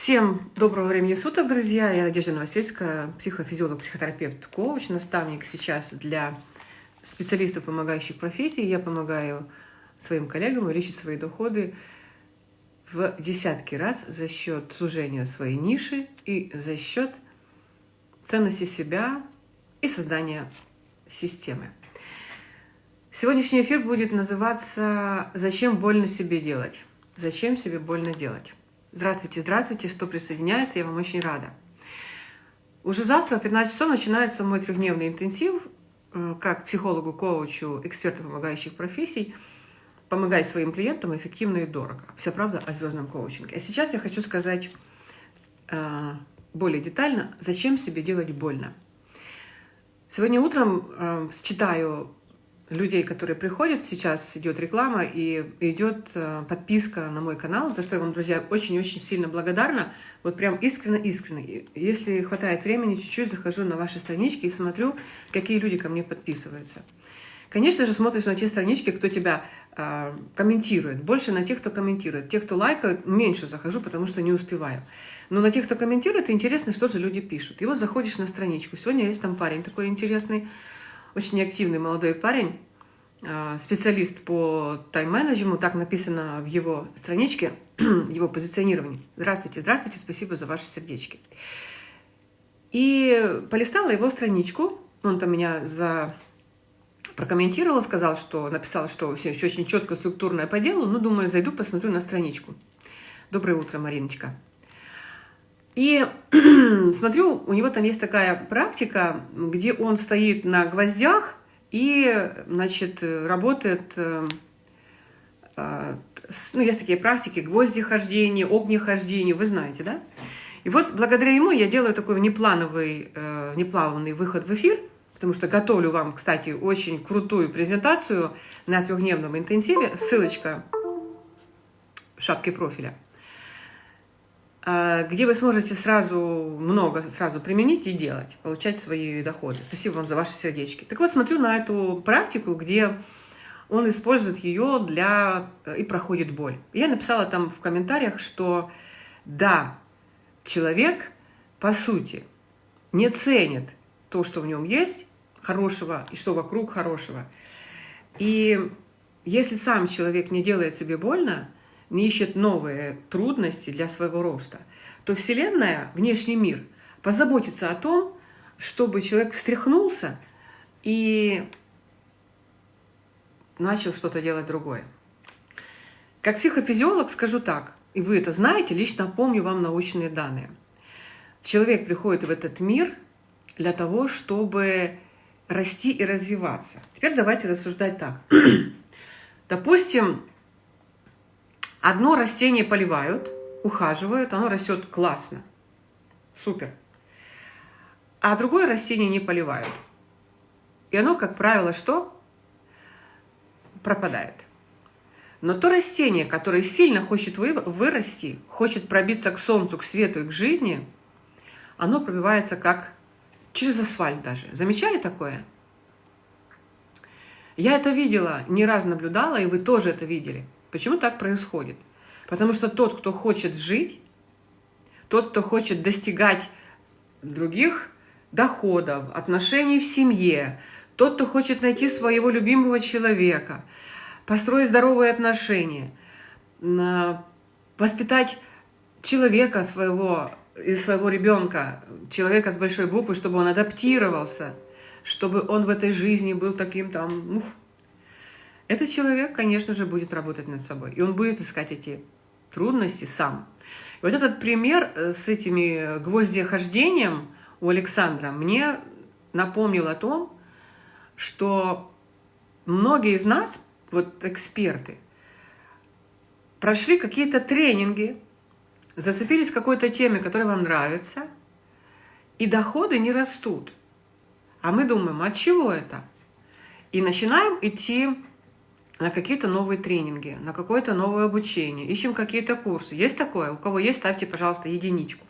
Всем доброго времени суток, друзья! Я Надежда Новосельская, психофизиолог, психотерапевт, коуч, наставник сейчас для специалистов, помогающих профессии. Я помогаю своим коллегам увеличить свои доходы в десятки раз за счет сужения своей ниши и за счет ценности себя и создания системы. Сегодняшний эфир будет называться «Зачем больно себе делать?» Зачем себе больно делать? Здравствуйте, здравствуйте, что присоединяется, я вам очень рада. Уже завтра в 15 часов начинается мой трехдневный интенсив, э, как психологу, коучу, эксперту помогающих профессий, помогать своим клиентам эффективно и дорого. Вся правда о звездном коучинге. А сейчас я хочу сказать э, более детально, зачем себе делать больно. Сегодня утром э, читаю людей, которые приходят, сейчас идет реклама и идет э, подписка на мой канал, за что я вам, друзья, очень-очень сильно благодарна. Вот прям искренне-искренне. Если хватает времени, чуть-чуть захожу на ваши странички и смотрю, какие люди ко мне подписываются. Конечно же, смотришь на те странички, кто тебя э, комментирует. Больше на тех, кто комментирует. Тех, кто лайкает, меньше захожу, потому что не успеваю. Но на тех, кто комментирует, интересно, что же люди пишут. И вот заходишь на страничку. Сегодня есть там парень такой интересный, очень активный молодой парень, а, специалист по тайм-менеджменту, так написано в его страничке, его позиционировании. Здравствуйте, здравствуйте, спасибо за ваши сердечки. И полистала его страничку, он там меня за прокомментировал, сказал, что написал, что все, все очень четко, структурное по делу, ну, думаю, зайду, посмотрю на страничку. Доброе утро, Мариночка. И смотрю, у него там есть такая практика, где он стоит на гвоздях и, значит, работает, э, а, ну, есть такие практики, гвозди хождения, огнехождения, вы знаете, да? И вот благодаря ему я делаю такой неплановый, э, неплавный выход в эфир, потому что готовлю вам, кстати, очень крутую презентацию на трехдневном интенсиве, ссылочка в шапке профиля – где вы сможете сразу много сразу применить и делать, получать свои доходы. Спасибо вам за ваши сердечки. Так вот, смотрю на эту практику, где он использует ее для и проходит боль. Я написала там в комментариях, что да, человек по сути не ценит то, что в нем есть хорошего и что вокруг хорошего. И если сам человек не делает себе больно, не ищет новые трудности для своего роста, то Вселенная, внешний мир, позаботится о том, чтобы человек встряхнулся и начал что-то делать другое. Как психофизиолог скажу так, и вы это знаете, лично помню вам научные данные. Человек приходит в этот мир для того, чтобы расти и развиваться. Теперь давайте рассуждать так. Допустим, Одно растение поливают, ухаживают, оно растет классно, супер. А другое растение не поливают. И оно, как правило, что? Пропадает. Но то растение, которое сильно хочет вырасти, хочет пробиться к солнцу, к свету и к жизни, оно пробивается как через асфальт даже. Замечали такое? Я это видела, не раз наблюдала, и вы тоже это видели. Почему так происходит? Потому что тот, кто хочет жить, тот, кто хочет достигать других доходов, отношений в семье, тот, кто хочет найти своего любимого человека, построить здоровые отношения, воспитать человека своего, из своего ребенка, человека с большой буквы, чтобы он адаптировался, чтобы он в этой жизни был таким там, ух, этот человек, конечно же, будет работать над собой. И он будет искать эти трудности сам. И вот этот пример э, с этими гвоздехождением у Александра мне напомнил о том, что многие из нас, вот эксперты, прошли какие-то тренинги, зацепились какой-то теме, которая вам нравится, и доходы не растут. А мы думаем, от чего это? И начинаем идти на какие-то новые тренинги, на какое-то новое обучение, ищем какие-то курсы. Есть такое? У кого есть, ставьте, пожалуйста, единичку.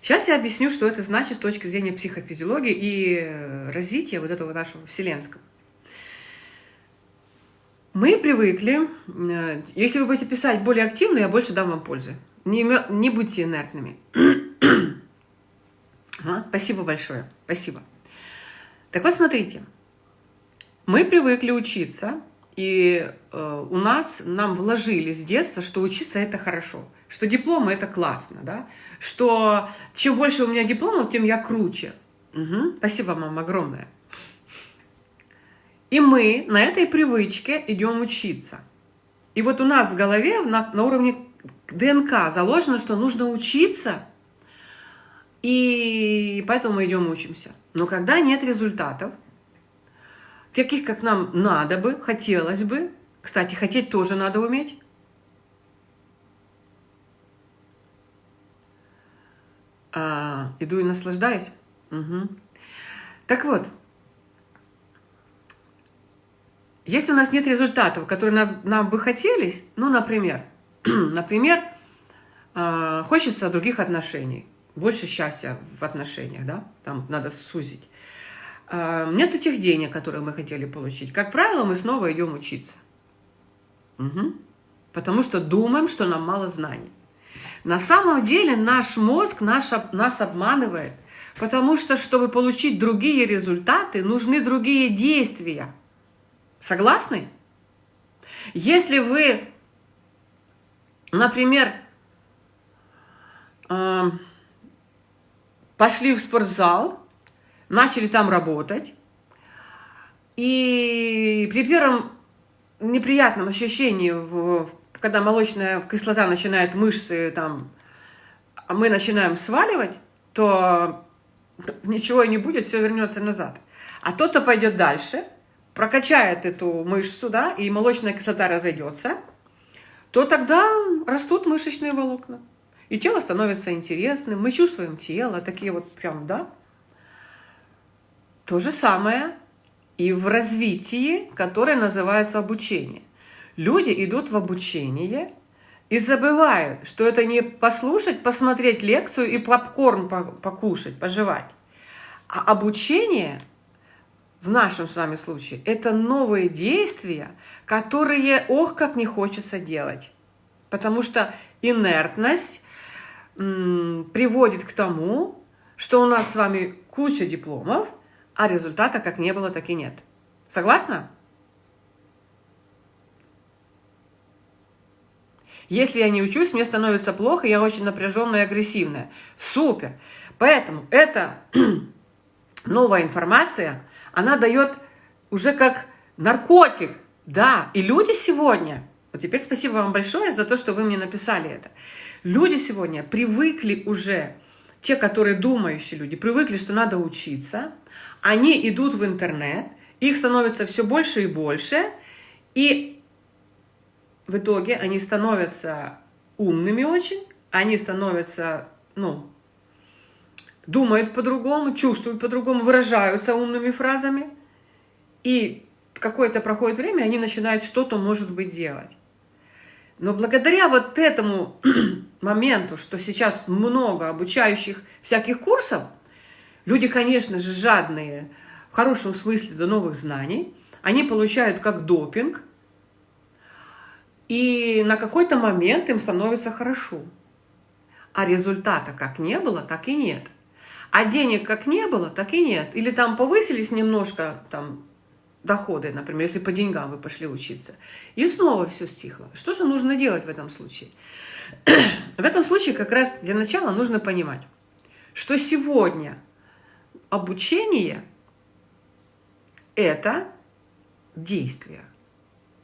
Сейчас я объясню, что это значит с точки зрения психофизиологии и э, развития вот этого нашего вселенского. Мы привыкли, э, если вы будете писать более активно, я больше дам вам пользы. Не, не будьте инертными. а, спасибо большое. Спасибо. Так вот, смотрите. Мы привыкли учиться, и э, у нас, нам вложили с детства, что учиться это хорошо, что дипломы это классно, да, что чем больше у меня дипломов, тем я круче. Угу. Спасибо, мама, огромное. И мы на этой привычке идем учиться. И вот у нас в голове на, на уровне ДНК заложено, что нужно учиться, и поэтому мы идем учимся. Но когда нет результатов, таких, как нам надо бы, хотелось бы, кстати, хотеть тоже надо уметь, а, иду и наслаждаюсь. Угу. Так вот, если у нас нет результатов, которые нас, нам бы хотелись, ну, например, например, э, хочется других отношений, больше счастья в отношениях, да, там надо сузить. Э, нет этих денег, которые мы хотели получить. Как правило, мы снова идем учиться. Угу. Потому что думаем, что нам мало знаний. На самом деле наш мозг наш, нас обманывает, потому что, чтобы получить другие результаты, нужны другие действия – Согласны? Если вы, например, э, пошли в спортзал, начали там работать, и при первом неприятном ощущении, когда молочная кислота начинает мышцы, там, а мы начинаем сваливать, то ничего не будет, все вернется назад. А тот, кто пойдет дальше – прокачает эту мышцу, да, и молочная кислота разойдется, то тогда растут мышечные волокна. И тело становится интересным, мы чувствуем тело, такие вот прям, да. То же самое и в развитии, которое называется обучение. Люди идут в обучение и забывают, что это не послушать, посмотреть лекцию и попкорн покушать, пожевать. А обучение – в нашем с вами случае, это новые действия, которые, ох, как не хочется делать. Потому что инертность приводит к тому, что у нас с вами куча дипломов, а результата как не было, так и нет. Согласна? Если я не учусь, мне становится плохо, я очень напряженная и агрессивная. Супер! Поэтому это новая информация, она дает уже как наркотик. Да, и люди сегодня, вот теперь спасибо вам большое за то, что вы мне написали это. Люди сегодня привыкли уже, те, которые думающие люди, привыкли, что надо учиться, они идут в интернет, их становится все больше и больше, и в итоге они становятся умными очень, они становятся, ну, думают по-другому, чувствуют по-другому, выражаются умными фразами. И какое-то проходит время, они начинают что-то, может быть, делать. Но благодаря вот этому моменту, что сейчас много обучающих всяких курсов, люди, конечно же, жадные, в хорошем смысле до новых знаний, они получают как допинг, и на какой-то момент им становится хорошо. А результата как не было, так и нет. А денег как не было, так и нет. Или там повысились немножко там, доходы, например, если по деньгам вы пошли учиться. И снова все стихло. Что же нужно делать в этом случае? В этом случае как раз для начала нужно понимать, что сегодня обучение – это действие.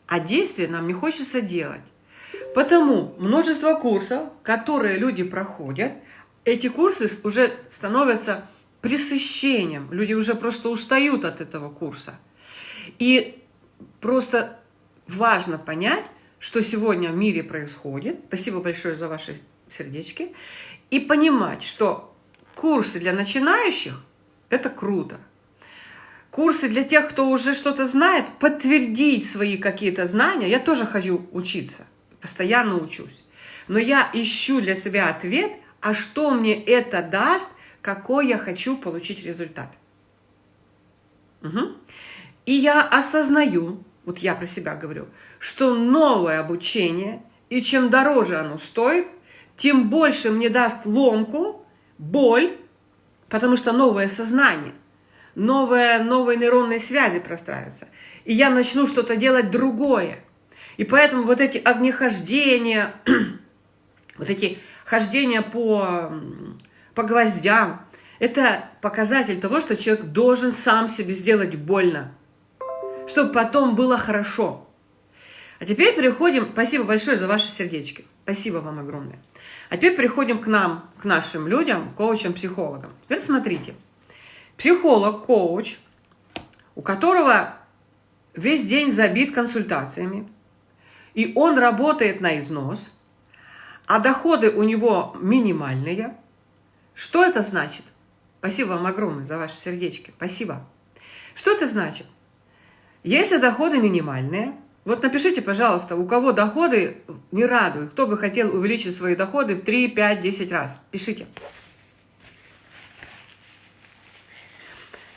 А действие нам не хочется делать. Потому множество курсов, которые люди проходят – эти курсы уже становятся пресыщением. Люди уже просто устают от этого курса. И просто важно понять, что сегодня в мире происходит. Спасибо большое за ваши сердечки. И понимать, что курсы для начинающих – это круто. Курсы для тех, кто уже что-то знает, подтвердить свои какие-то знания. Я тоже хочу учиться, постоянно учусь. Но я ищу для себя ответ – а что мне это даст, какой я хочу получить результат. Угу. И я осознаю, вот я про себя говорю, что новое обучение, и чем дороже оно стоит, тем больше мне даст ломку, боль, потому что новое сознание, новые, новые нейронные связи простраиваются. И я начну что-то делать другое. И поэтому вот эти огнехождения, вот эти хождения по, по гвоздям, это показатель того, что человек должен сам себе сделать больно, чтобы потом было хорошо. А теперь переходим, спасибо большое за ваши сердечки, спасибо вам огромное. А теперь переходим к нам, к нашим людям, коучам, психологам. Теперь смотрите, психолог, коуч, у которого весь день забит консультациями, и он работает на износ, а доходы у него минимальные, что это значит? Спасибо вам огромное за ваши сердечки. Спасибо. Что это значит? Если доходы минимальные, вот напишите, пожалуйста, у кого доходы не радуют, кто бы хотел увеличить свои доходы в 3, 5, 10 раз. Пишите.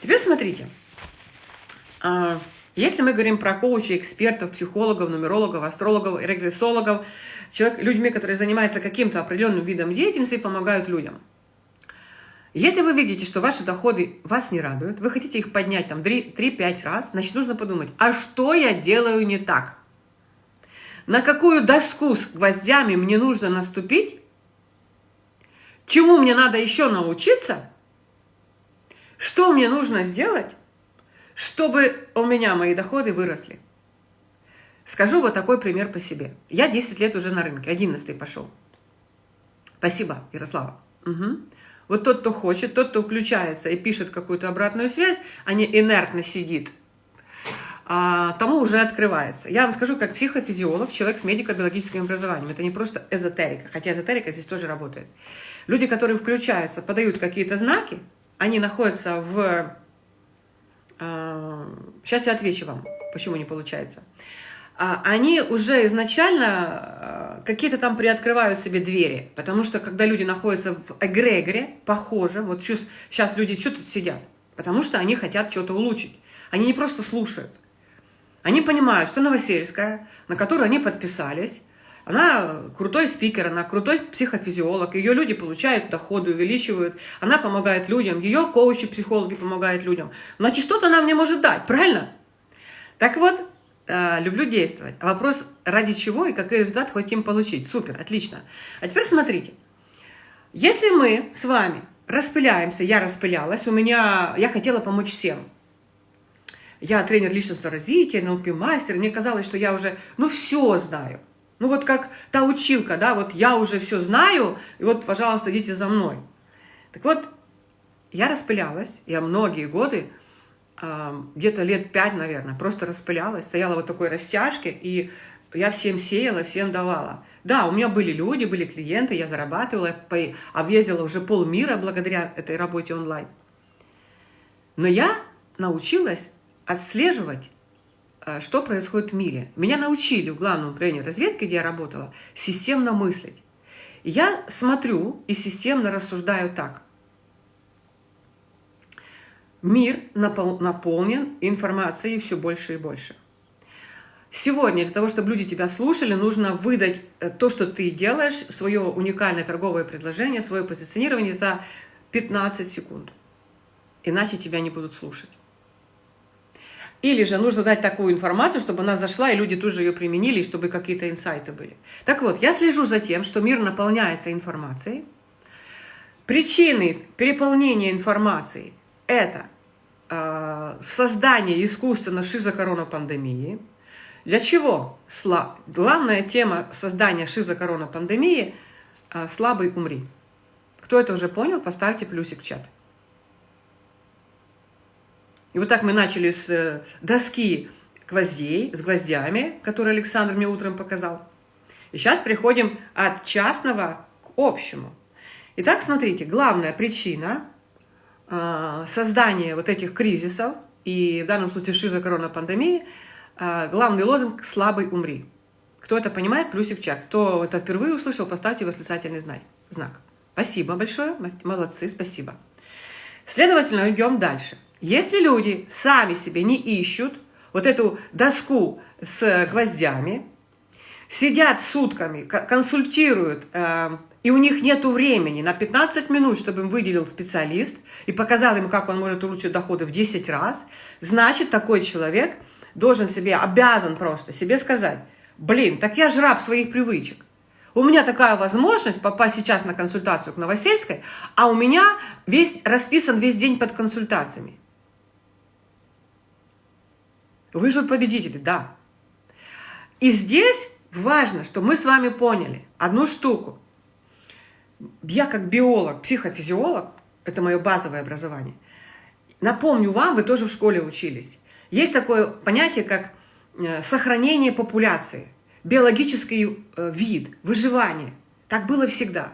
Теперь смотрите. А, если мы говорим про коучей, экспертов, психологов, нумерологов, астрологов, регрессологов, человек, людьми, которые занимаются каким-то определенным видом деятельности и помогают людям – если вы видите, что ваши доходы вас не радуют, вы хотите их поднять там 3-5 раз, значит нужно подумать, а что я делаю не так? На какую доску с гвоздями мне нужно наступить? Чему мне надо еще научиться? Что мне нужно сделать, чтобы у меня мои доходы выросли? Скажу вот такой пример по себе. Я 10 лет уже на рынке, 11 пошел. Спасибо, Ярослава. Угу. Вот тот, кто хочет, тот, кто включается и пишет какую-то обратную связь, а не инертно сидит, а, тому уже открывается. Я вам скажу, как психофизиолог, человек с медико-биологическим образованием. Это не просто эзотерика, хотя эзотерика здесь тоже работает. Люди, которые включаются, подают какие-то знаки, они находятся в... Сейчас а, я отвечу вам, почему не получается. А, они уже изначально а, какие-то там приоткрывают себе двери. Потому что когда люди находятся в эгрегоре, похоже, вот сейчас люди что тут сидят? Потому что они хотят что-то улучшить. Они не просто слушают. Они понимают, что Новосельская, на которую они подписались, она крутой спикер, она крутой психофизиолог, ее люди получают доходы, увеличивают, она помогает людям, ее коучи, психологи помогают людям. Значит, что-то она мне может дать, правильно? Так вот, Э, люблю действовать. А вопрос, ради чего и какой результат хотим получить. Супер, отлично. А теперь смотрите. Если мы с вами распыляемся, я распылялась, у меня, я хотела помочь всем. Я тренер личностного развития, НЛП-мастер, мне казалось, что я уже, ну, все знаю. Ну, вот как та училка, да, вот я уже все знаю, и вот, пожалуйста, идите за мной. Так вот, я распылялась, я многие годы где-то лет пять, наверное, просто распылялась, стояла вот такой растяжке, и я всем сеяла, всем давала. Да, у меня были люди, были клиенты, я зарабатывала, объездила уже полмира благодаря этой работе онлайн. Но я научилась отслеживать, э, что происходит в мире. Меня научили в главном управлении разведки, где я работала, системно мыслить. Я смотрю и системно рассуждаю так – Мир наполнен информацией все больше и больше. Сегодня для того, чтобы люди тебя слушали, нужно выдать э, то, что ты делаешь, свое уникальное торговое предложение, свое позиционирование за 15 секунд. Иначе тебя не будут слушать. Или же нужно дать такую информацию, чтобы она зашла, и люди тут же ее применили, чтобы какие-то инсайты были. Так вот, я слежу за тем, что мир наполняется информацией. Причины переполнения информацией – это создание искусственно шизокоронапандемии. Для чего? Сла... Главная тема создания шизокоронапандемии э, – слабый умри. Кто это уже понял, поставьте плюсик в чат. И вот так мы начали с э, доски гвоздей, с гвоздями, которые Александр мне утром показал. И сейчас приходим от частного к общему. Итак, смотрите, главная причина а, создание вот этих кризисов, и в данном случае шиза корона пандемии, а, главный лозунг «слабый умри». Кто это понимает, плюсик в чат. Кто это впервые услышал, поставьте восклицательный знак. Спасибо большое, молодцы, спасибо. Следовательно, идем дальше. Если люди сами себе не ищут вот эту доску с гвоздями, сидят сутками, консультируют э, и у них нет времени на 15 минут, чтобы им выделил специалист и показал им, как он может улучшить доходы в 10 раз, значит, такой человек должен себе, обязан просто себе сказать, блин, так я же своих привычек. У меня такая возможность попасть сейчас на консультацию к Новосельской, а у меня весь, расписан весь день под консультациями. Выживут победители, да. И здесь важно, что мы с вами поняли одну штуку. Я как биолог, психофизиолог, это мое базовое образование, напомню вам, вы тоже в школе учились. Есть такое понятие, как э, сохранение популяции, биологический э, вид, выживание. Так было всегда.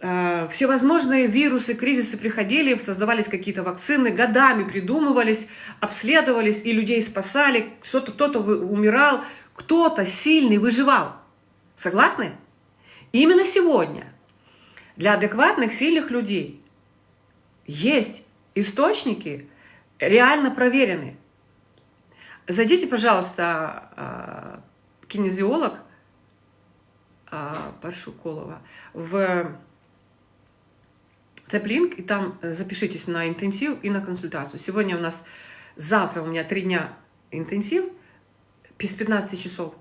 Э, всевозможные вирусы, кризисы приходили, создавались какие-то вакцины, годами придумывались, обследовались, и людей спасали, кто-то кто, умирал, кто-то сильный выживал. Согласны? Именно сегодня для адекватных, сильных людей есть источники, реально проверенные. Зайдите, пожалуйста, а, кинезиолог а, Паршуколова в Теплинг, и там запишитесь на интенсив и на консультацию. Сегодня у нас, завтра у меня три дня интенсив, без 15 часов.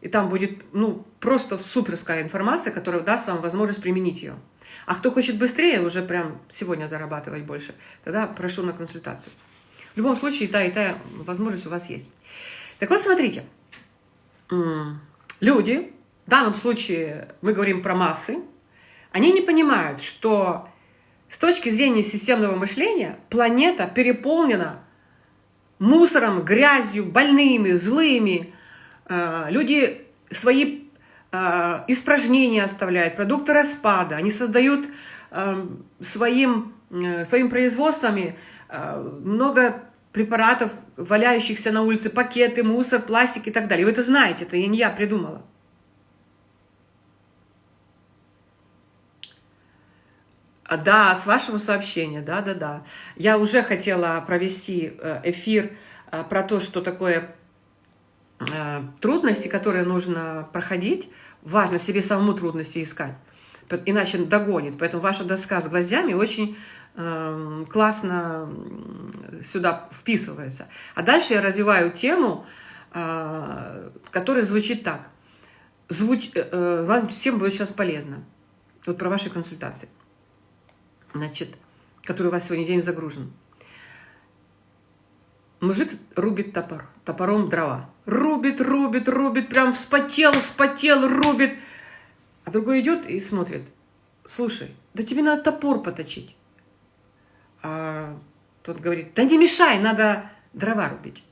И там будет ну, просто суперская информация, которая даст вам возможность применить ее. А кто хочет быстрее, уже прям сегодня зарабатывать больше, тогда прошу на консультацию. В любом случае, и та, и та возможность у вас есть. Так вот, смотрите. Люди, в данном случае мы говорим про массы, они не понимают, что с точки зрения системного мышления планета переполнена мусором, грязью, больными, злыми. А, люди свои а, испражнения оставляют, продукты распада. Они создают а, своим, э, своим производствами много препаратов, валяющихся на улице, пакеты, мусор, пластик и так далее. Вы это знаете, это не я придумала. Да, с вашего сообщения, да-да-да. Я уже хотела провести э, эфир э, про то, что такое э, трудности, которые нужно проходить. Важно себе самому трудности искать, иначе догонит. Поэтому ваша доска с гвоздями очень классно сюда вписывается. А дальше я развиваю тему, которая звучит так. Звуч... Вам всем будет сейчас полезно. Вот про ваши консультации значит, который у вас сегодня день загружен. Мужик рубит топор, топором дрова. Рубит, рубит, рубит, прям вспотел, вспотел, рубит. А другой идет и смотрит. Слушай, да тебе надо топор поточить. А тот говорит, да не мешай, надо дрова рубить.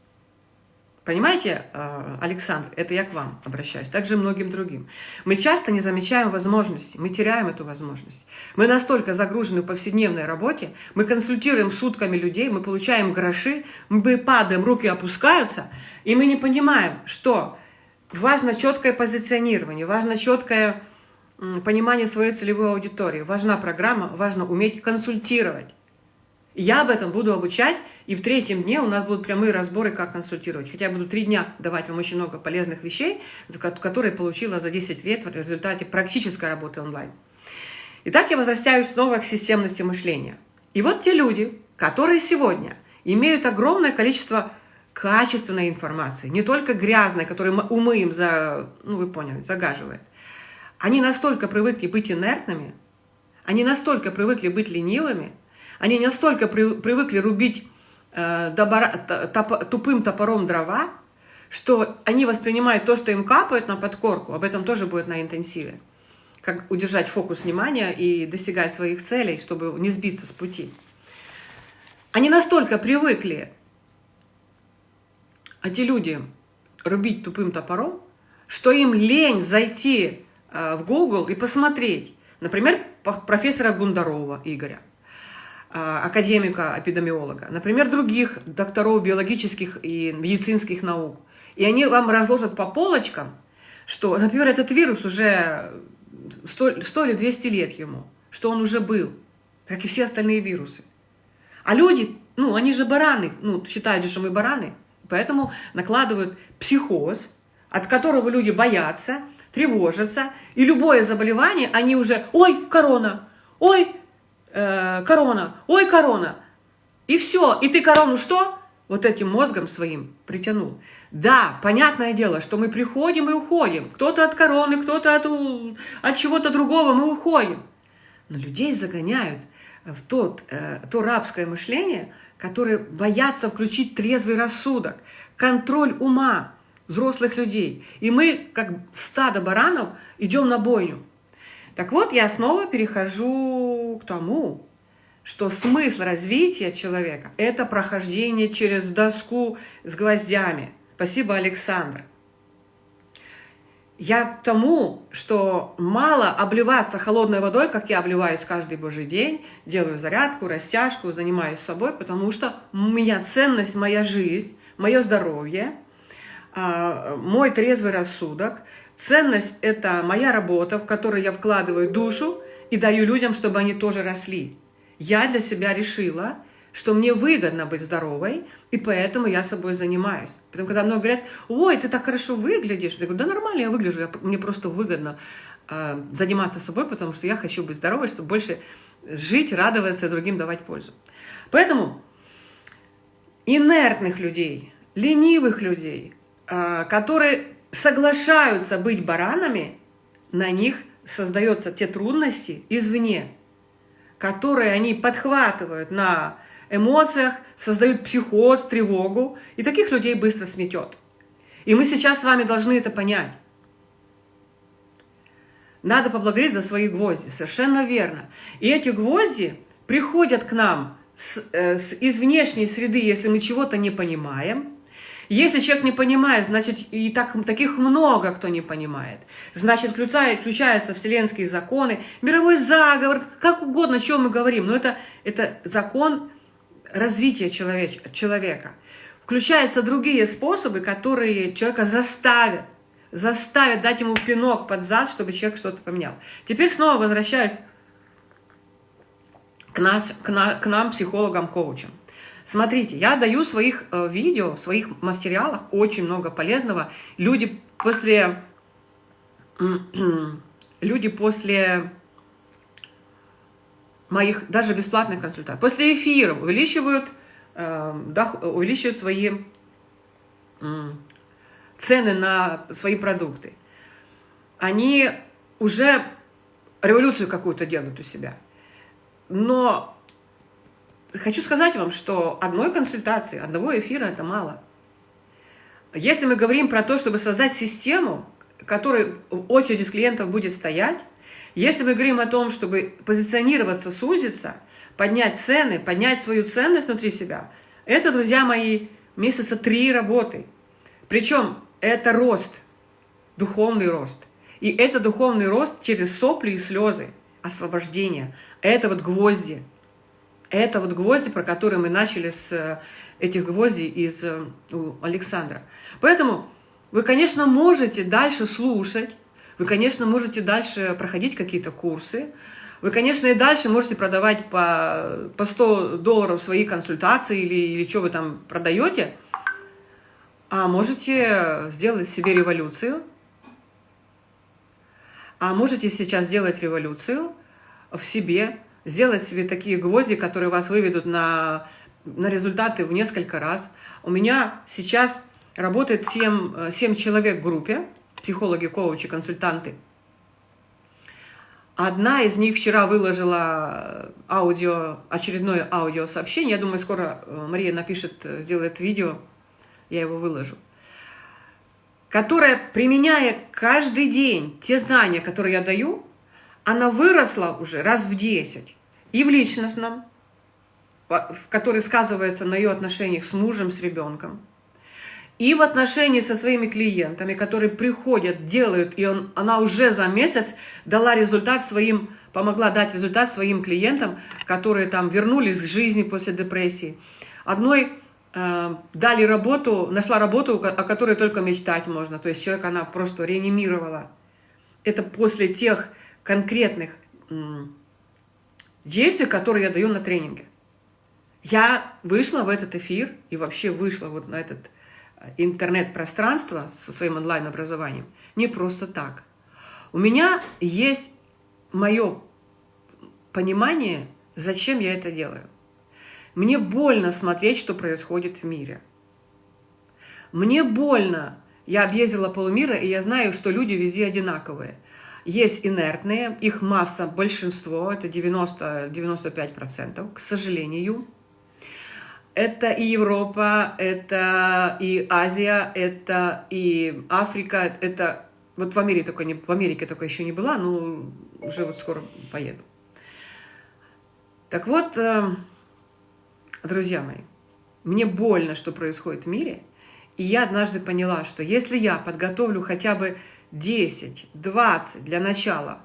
Понимаете, э, Александр, это я к вам обращаюсь, также многим другим. Мы часто не замечаем возможности, мы теряем эту возможность. Мы настолько загружены в повседневной работе, мы консультируем сутками людей, мы получаем гроши, мы падаем, руки опускаются, и мы не понимаем, что важно четкое позиционирование, важно четкое понимание своей целевой аудитории, важна программа, важно уметь консультировать. Я об этом буду обучать, и в третьем дне у нас будут прямые разборы, как консультировать. Хотя я буду три дня давать вам очень много полезных вещей, которые получила за 10 лет в результате практической работы онлайн. Итак, я возвращаюсь снова к системности мышления. И вот те люди, которые сегодня имеют огромное количество качественной информации, не только грязной, которую умы им, за, ну вы поняли, загаживает. Они настолько привыкли быть инертными, они настолько привыкли быть ленивыми, они настолько при, привыкли рубить э, добора, топ, тупым топором дрова, что они воспринимают то, что им капает на подкорку, об этом тоже будет на интенсиве, как удержать фокус внимания и достигать своих целей, чтобы не сбиться с пути. Они настолько привыкли, эти люди, рубить тупым топором, что им лень зайти э, в Google и посмотреть, например, профессора Гундарова Игоря, академика-эпидемиолога, например, других докторов биологических и медицинских наук. И они вам разложат по полочкам, что, например, этот вирус уже 100, 100 или 200 лет ему, что он уже был, как и все остальные вирусы. А люди, ну, они же бараны, ну, считают, что мы бараны, поэтому накладывают психоз, от которого люди боятся, тревожатся, и любое заболевание, они уже, ой, корона, ой, э, корона, ой, корона. И все, и ты корону что? Вот этим мозгом своим притянул. Да, понятное дело, что мы приходим и уходим. Кто-то от короны, кто-то от, от чего-то другого, мы уходим. Но людей загоняют в тот, э, то рабское мышление, которые боятся включить трезвый рассудок, контроль ума взрослых людей. И мы, как стадо баранов, идем на бойню. Так вот, я снова перехожу к тому, что смысл развития человека – это прохождение через доску с гвоздями. Спасибо, Александр. Я к тому, что мало обливаться холодной водой, как я обливаюсь каждый божий день, делаю зарядку, растяжку, занимаюсь собой, потому что у меня ценность, моя жизнь, мое здоровье, а, мой трезвый рассудок. Ценность – это моя работа, в которой я вкладываю душу и даю людям, чтобы они тоже росли. Я для себя решила, что мне выгодно быть здоровой, и поэтому я собой занимаюсь. Потому когда много говорят, ой, ты так хорошо выглядишь, я говорю, да нормально я выгляжу, я, мне просто выгодно э, заниматься собой, потому что я хочу быть здоровой, чтобы больше жить, радоваться другим давать пользу. Поэтому инертных людей, ленивых людей, э, которые соглашаются быть баранами, на них создаются те трудности извне, которые они подхватывают на эмоциях, создают психоз, тревогу, и таких людей быстро сметет. И мы сейчас с вами должны это понять. Надо поблагодарить за свои гвозди, совершенно верно. И эти гвозди приходят к нам с, э, с, из внешней среды, если мы чего-то не понимаем. Если человек не понимает, значит, и так, таких много кто не понимает. Значит, включая, включаются вселенские законы, мировой заговор, как угодно, о чем мы говорим. Но это, это закон развития человеч, человека. Включаются другие способы, которые человека заставят, заставят дать ему пинок под зад, чтобы человек что-то поменял. Теперь снова возвращаюсь к, нас, к, на, к нам, психологам, коучам. Смотрите, я даю в своих э, видео, в своих материалах очень много полезного. Люди после, люди после моих даже бесплатных консультаций. После эфира увеличивают, э, увеличивают свои цены на свои продукты. Они уже революцию какую-то делают у себя. Но хочу сказать вам, что одной консультации, одного эфира это мало. Если мы говорим про то, чтобы создать систему, которой очередь из клиентов будет стоять, если мы говорим о том, чтобы позиционироваться, сузиться, поднять цены, поднять свою ценность внутри себя, это, друзья мои, месяца три работы. Причем это рост, духовный рост. И это духовный рост через сопли и слезы, освобождение. Это вот гвозди. Это вот гвозди, про которые мы начали с э, этих гвоздей из э, у Александра. Поэтому вы, конечно, можете дальше слушать, вы, конечно, можете дальше проходить какие-то курсы. Вы, конечно, и дальше можете продавать по, по 100 долларов свои консультации или, или что вы там продаете. А можете сделать себе революцию. А можете сейчас сделать революцию в себе, сделать себе такие гвозди, которые вас выведут на, на результаты в несколько раз. У меня сейчас работает 7, 7 человек в группе психологи, коучи, консультанты. Одна из них вчера выложила аудио, очередное аудиосообщение. Я думаю, скоро э, Мария напишет, э, сделает видео, я его выложу. Которая, применяя каждый день те знания, которые я даю, она выросла уже раз в 10. И в личностном, который сказывается на ее отношениях с мужем, с ребенком – и в отношении со своими клиентами, которые приходят, делают, и он, она уже за месяц дала результат своим, помогла дать результат своим клиентам, которые там вернулись к жизни после депрессии. Одной э, дали работу, нашла работу, о которой только мечтать можно, то есть человек она просто реанимировала. Это после тех конкретных э, действий, которые я даю на тренинге. Я вышла в этот эфир и вообще вышла вот на этот интернет-пространство со своим онлайн-образованием не просто так. У меня есть мое понимание, зачем я это делаю. Мне больно смотреть, что происходит в мире. Мне больно. Я объездила полмира, и я знаю, что люди везде одинаковые. Есть инертные, их масса, большинство, это 90-95%, к сожалению. Это и Европа, это и Азия, это и Африка, это вот в Америке только, не, в Америке только еще не была, но уже вот скоро поеду. Так вот, э, друзья мои, мне больно, что происходит в мире, и я однажды поняла, что если я подготовлю хотя бы 10, 20 для начала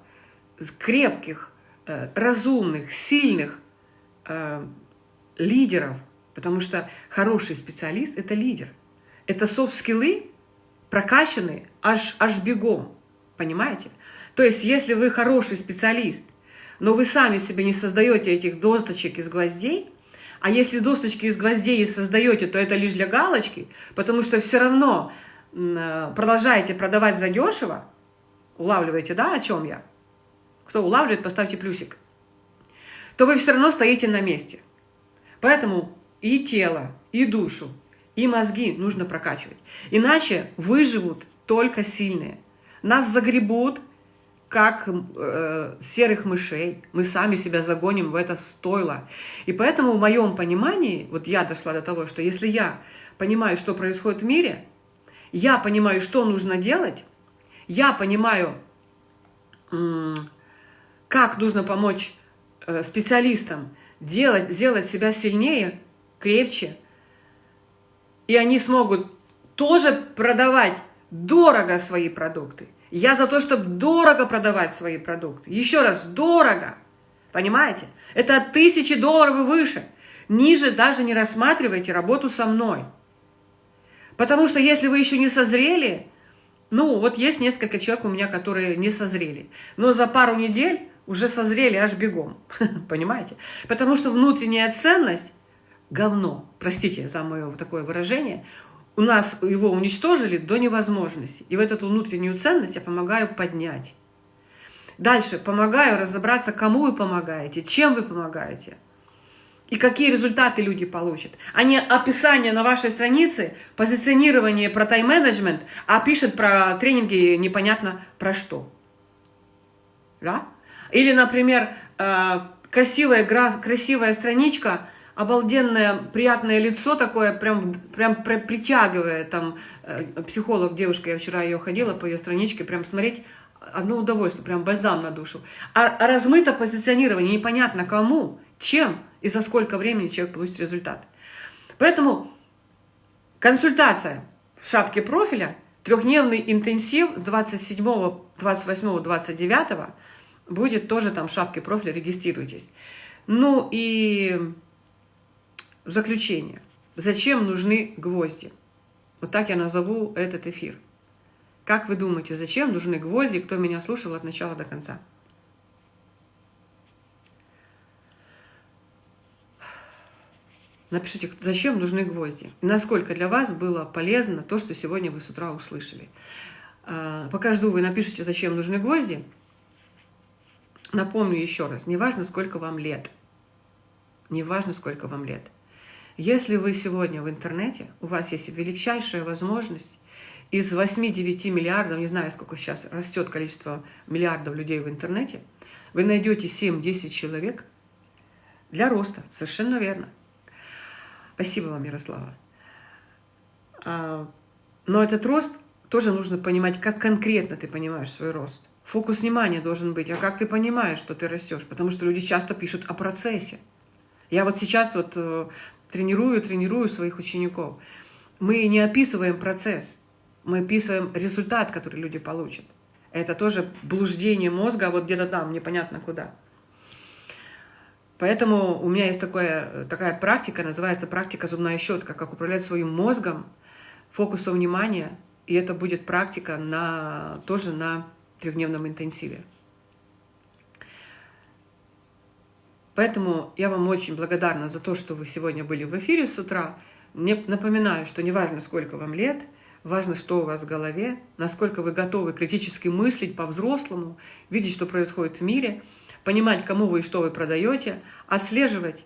крепких, э, разумных, сильных э, лидеров, потому что хороший специалист – это лидер. Это софт-скиллы прокачанные аж, аж бегом, понимаете? То есть, если вы хороший специалист, но вы сами себе не создаете этих досточек из гвоздей, а если досточки из гвоздей создаете, то это лишь для галочки, потому что все равно продолжаете продавать задешево, улавливаете, да, о чем я? Кто улавливает, поставьте плюсик. То вы все равно стоите на месте. Поэтому и тело, и душу, и мозги нужно прокачивать. Иначе выживут только сильные. Нас загребут, как э, серых мышей. Мы сами себя загоним в это стойло. И поэтому в моем понимании, вот я дошла до того, что если я понимаю, что происходит в мире, я понимаю, что нужно делать, я понимаю, как нужно помочь э, специалистам делать, сделать себя сильнее, крепче, и они смогут тоже продавать дорого свои продукты. Я за то, чтобы дорого продавать свои продукты. Еще раз, дорого. Понимаете? Это от тысячи долларов и выше. Ниже даже не рассматривайте работу со мной. Потому что если вы еще не созрели, ну, вот есть несколько человек у меня, которые не созрели, но за пару недель уже созрели аж бегом, понимаете? Потому что внутренняя ценность – говно, простите за мое такое выражение, у нас его уничтожили до невозможности. И в эту внутреннюю ценность я помогаю поднять. Дальше помогаю разобраться, кому вы помогаете, чем вы помогаете – и какие результаты люди получат. А не описание на вашей странице, позиционирование про тайм-менеджмент, а пишет про тренинги непонятно про что. Да? Или, например, э, красивая, красивая страничка, обалденное, приятное лицо такое, прям, прям притягивая, там, э, психолог, девушка, я вчера ее ходила по ее страничке, прям смотреть, одно удовольствие, прям бальзам на душу. А, а размыто позиционирование, непонятно кому, чем, и за сколько времени человек получит результат. Поэтому консультация в шапке профиля, трехдневный интенсив с 27, 28, 29 будет тоже там в шапке профиля, регистрируйтесь. Ну и в заключение. Зачем нужны гвозди? Вот так я назову этот эфир. Как вы думаете, зачем нужны гвозди, кто меня слушал от начала до конца? Напишите, зачем нужны гвозди. Насколько для вас было полезно то, что сегодня вы с утра услышали. А, пока жду, вы напишите, зачем нужны гвозди. Напомню еще раз, неважно, сколько вам лет. Неважно, сколько вам лет. Если вы сегодня в интернете, у вас есть величайшая возможность из 8-9 миллиардов, не знаю, сколько сейчас растет количество миллиардов людей в интернете, вы найдете 7-10 человек для роста. Совершенно верно. Спасибо вам, Ярослава. А, но этот рост тоже нужно понимать, как конкретно ты понимаешь свой рост. Фокус внимания должен быть, а как ты понимаешь, что ты растешь. Потому что люди часто пишут о процессе. Я вот сейчас вот э, тренирую, тренирую своих учеников. Мы не описываем процесс, мы описываем результат, который люди получат. Это тоже блуждение мозга, а вот где-то там, непонятно куда. Поэтому у меня есть такое, такая практика, называется практика зубная щетка, как управлять своим мозгом, фокусом внимания. И это будет практика на, тоже на трехдневном интенсиве. Поэтому я вам очень благодарна за то, что вы сегодня были в эфире с утра. Мне напоминаю, что неважно, сколько вам лет, важно, что у вас в голове, насколько вы готовы критически мыслить по-взрослому, видеть, что происходит в мире, понимать, кому вы и что вы продаете, отслеживать,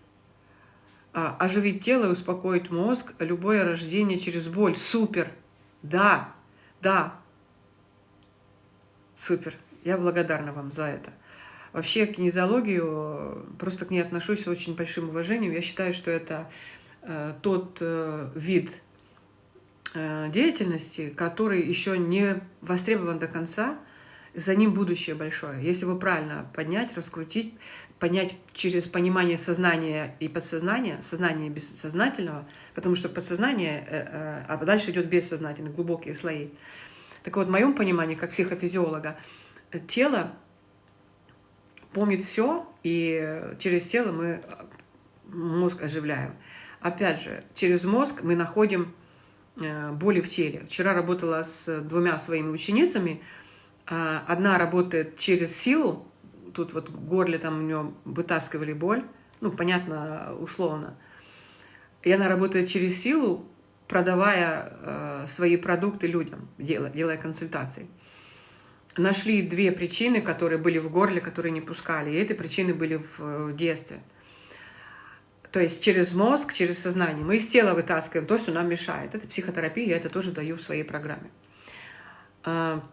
а, оживить тело и успокоить мозг, любое рождение через боль. Супер! Да, да, супер. Я благодарна вам за это. Вообще к кинезиологию просто к ней отношусь с очень большим уважением. Я считаю, что это э, тот э, вид э, деятельности, который еще не востребован до конца, за ним будущее большое. Если его правильно поднять, раскрутить, понять через понимание сознания и подсознания, сознания бессознательного, потому что подсознание, э, э, а дальше идет бессознательно, глубокие слои. Так вот, в моем понимании, как психофизиолога, тело помнит все, и через тело мы мозг оживляем. Опять же, через мозг мы находим э, боли в теле. Вчера работала с двумя своими ученицами. А, одна работает через силу, тут вот в горле там у нее вытаскивали боль, ну, понятно, условно. И она работает через силу, продавая э, свои продукты людям, делая, делая консультации нашли две причины, которые были в горле, которые не пускали. И эти причины были в детстве. То есть через мозг, через сознание. Мы из тела вытаскиваем то, что нам мешает. Это психотерапия, я это тоже даю в своей программе. А,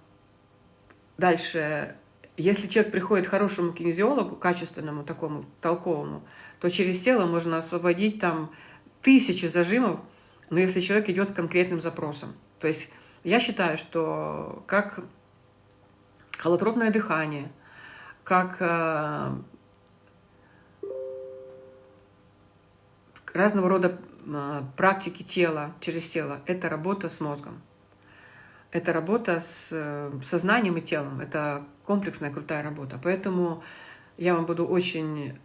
дальше. Если человек приходит к хорошему кинезиологу, качественному, такому, толковому, то через тело можно освободить там тысячи зажимов, но если человек идет с конкретным запросом. То есть я считаю, что как холотропное дыхание, как разного рода э, практики тела, через тело. Это работа с мозгом. Это работа с э, сознанием и телом. Это комплексная крутая работа. Поэтому я вам буду очень...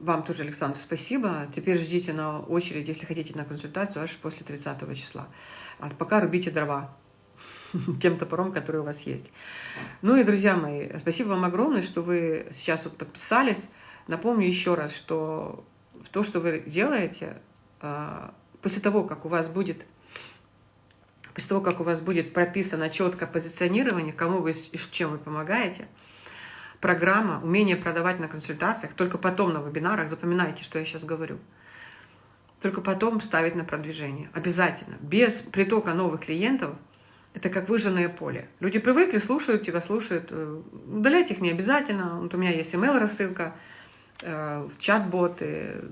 Вам тоже, Александр, спасибо. Теперь ждите на очередь, если хотите на консультацию, аж после 30 числа. А пока рубите дрова. тем топором, который у вас есть. Ну и, друзья мои, спасибо вам огромное, что вы сейчас вот подписались. Напомню еще раз, что то, что вы делаете, а, после того, как у вас будет после того, как у вас будет прописано четко позиционирование, кому вы и чем вы помогаете, программа, умение продавать на консультациях, только потом на вебинарах, запоминайте, что я сейчас говорю, только потом ставить на продвижение. Обязательно. Без притока новых клиентов – это как выжженное поле. Люди привыкли, слушают тебя, слушают. Э, удалять их не обязательно. Вот у меня есть email рассылка, чат-боты,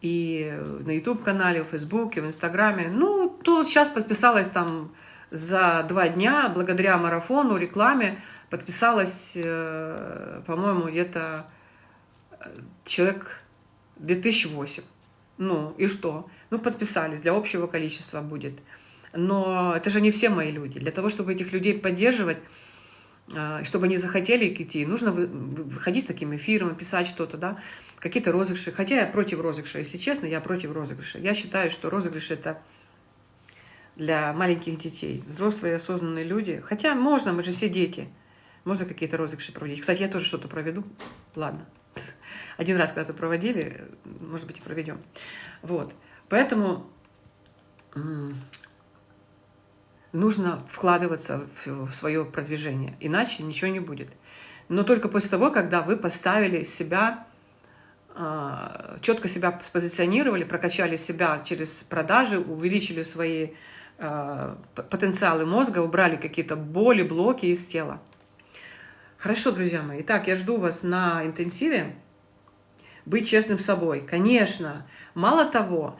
и на YouTube-канале, в Фейсбуке, в Инстаграме. Ну, то сейчас подписалась там за два дня, благодаря марафону, рекламе, подписалась, э, по-моему, где-то человек 2008. Ну, и что? Ну, подписались, для общего количества будет но это же не все мои люди. Для того, чтобы этих людей поддерживать, чтобы они захотели идти, нужно выходить с таким эфиром, писать что-то, да, какие-то розыгрыши. Хотя я против розыгрыша, если честно, я против розыгрыша. Я считаю, что розыгрыш – это для маленьких детей. Взрослые осознанные люди. Хотя можно, мы же все дети. Можно какие-то розыгрыши проводить. Кстати, я тоже что-то проведу. Ладно. Один раз когда-то проводили, может быть, и проведем. Вот. Поэтому нужно вкладываться в свое продвижение, иначе ничего не будет. Но только после того, когда вы поставили себя, а, четко себя спозиционировали, прокачали себя через продажи, увеличили свои а, потенциалы мозга, убрали какие-то боли, блоки из тела. Хорошо, друзья мои. Итак, я жду вас на интенсиве. Быть честным с собой. Конечно. Мало того,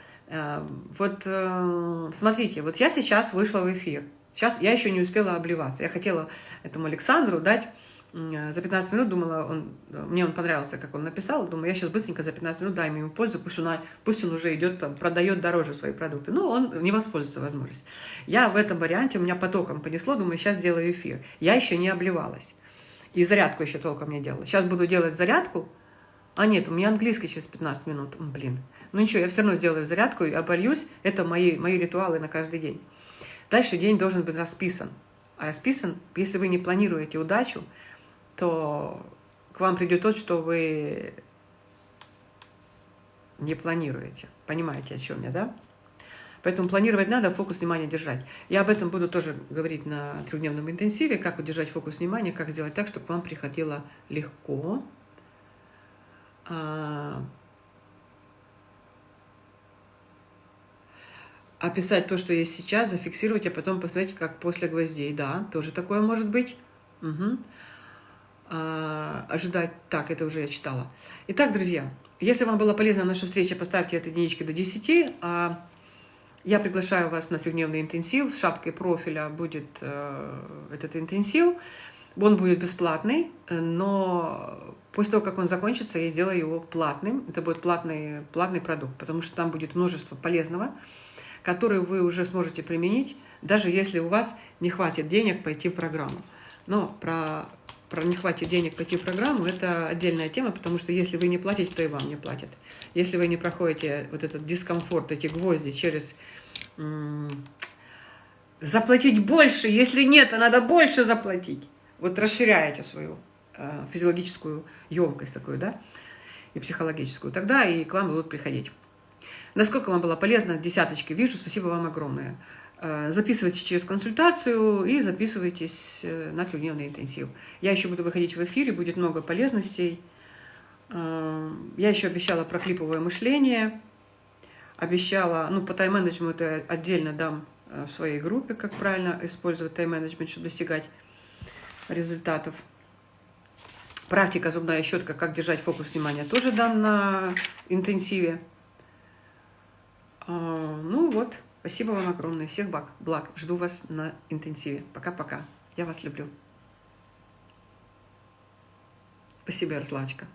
вот э, смотрите, вот я сейчас вышла в эфир. Сейчас я еще не успела обливаться. Я хотела этому Александру дать за 15 минут, думала, он, мне он понравился, как он написал, думаю, я сейчас быстренько за 15 минут дам ему пользу, пусть он, пусть он уже идет, продает дороже свои продукты. Но он не воспользуется возможностью. Я в этом варианте, у меня потоком понесло, думаю, сейчас сделаю эфир. Я еще не обливалась. И зарядку еще толком не делала. Сейчас буду делать зарядку. А нет, у меня английский через 15 минут. Блин. Ну ничего, я все равно сделаю зарядку и обольюсь. Это мои, мои ритуалы на каждый день. Дальше день должен быть расписан. А расписан, если вы не планируете удачу, то к вам придет тот, что вы не планируете. Понимаете, о чем я, да? Поэтому планировать надо, фокус внимания держать. Я об этом буду тоже говорить на трехдневном интенсиве, как удержать фокус внимания, как сделать так, чтобы вам приходило легко. А, описать то, что есть сейчас, зафиксировать, а потом посмотреть, как после гвоздей. Да, тоже такое может быть. Угу. А, ожидать. Так, это уже я читала. Итак, друзья, если вам была полезна наша встреча, поставьте от единички до 10. А я приглашаю вас на трехдневный интенсив. С шапкой профиля будет э, этот интенсив. Он будет бесплатный, но после того, как он закончится, я сделаю его платным. Это будет платный, платный продукт, потому что там будет множество полезного которые вы уже сможете применить, даже если у вас не хватит денег пойти в программу. Но про, про не хватит денег пойти в программу – это отдельная тема, потому что если вы не платите, то и вам не платят. Если вы не проходите вот этот дискомфорт, эти гвозди через заплатить больше, если нет, а надо больше заплатить. Вот расширяете свою э, физиологическую емкость такую, да, и психологическую, тогда и к вам будут приходить. Насколько вам было полезно, десяточки вижу, спасибо вам огромное. Э, записывайтесь через консультацию и записывайтесь э, на трехдневный интенсив. Я еще буду выходить в эфире, будет много полезностей. Э, я еще обещала про клиповое мышление. Обещала, ну, по тайм-менеджменту я отдельно дам в своей группе, как правильно использовать тайм-менеджмент, чтобы достигать результатов. Практика зубная щетка, как держать фокус внимания, тоже дам на интенсиве. А, ну вот, спасибо вам огромное. Всех благ. Жду вас на интенсиве. Пока-пока. Я вас люблю. Спасибо, Ярославочка.